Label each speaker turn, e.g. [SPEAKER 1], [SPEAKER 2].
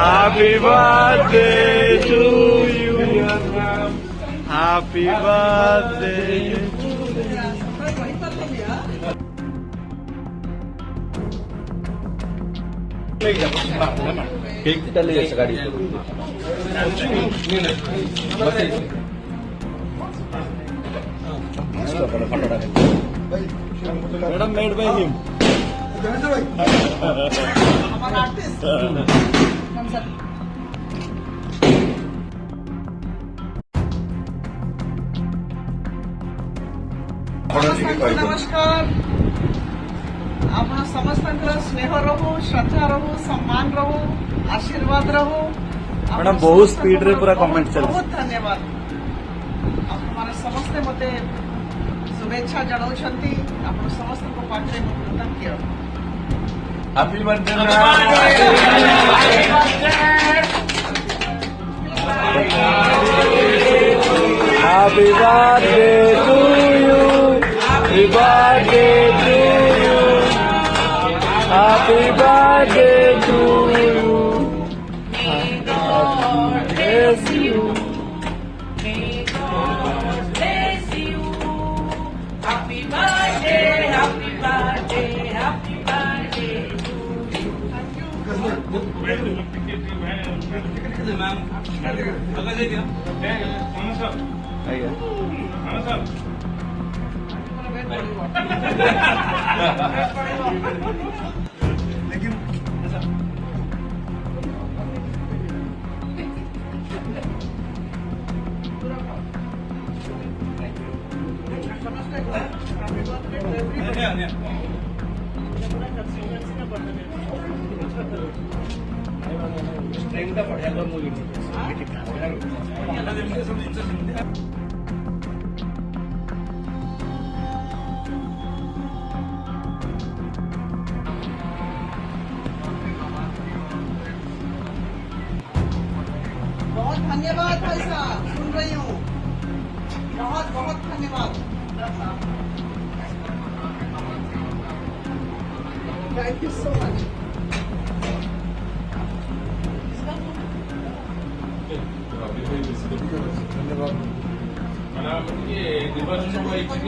[SPEAKER 1] Happy birthday to you. Happy birthday.
[SPEAKER 2] Cake चालले जायचं गाडी
[SPEAKER 1] Madam made by him.
[SPEAKER 3] ସମସ୍ତଙ୍କୁ ନମସ୍କାର ଆପଣ ସମସ୍ତଙ୍କର ସ୍ନେହ ରହୁ ଶ୍ରଦ୍ଧା ରହୁ ସମ୍ମାନ ରହୁ ଆଶୀର୍ବାଦ ରହୁ ଆପଣ
[SPEAKER 1] ମ୍ୟାଡ଼ାମ, ବହୁତ
[SPEAKER 3] ସମସ୍ତଙ୍କୁ
[SPEAKER 1] speed ରେ ପୁରା
[SPEAKER 3] ବହୁତ,
[SPEAKER 1] comment ଚାଲିଛି।
[SPEAKER 3] ବହୁତ ଧନ୍ୟବାଦ ଆପଣମାନେ ସମସ୍ତେ ମୋତେ ଶୁଭେଚ୍ଛା ଜଣାଉଛନ୍ତି ଆପଣ ସମସ୍ତଙ୍କ ପାଖରେ ମୁଁ କୃତଜ୍ଞ
[SPEAKER 2] Happy birthday,
[SPEAKER 1] Happy birthday to you. Happy birthday to you. Happy birthday to you.
[SPEAKER 4] लेकिन 아니야 아니야.
[SPEAKER 3] बहुत धन्यवाद भाई साहब सुन रही हूँ। बहुत बहुत धन्यवाद। Thank you so much
[SPEAKER 5] Madame, il y a des bâtiments qui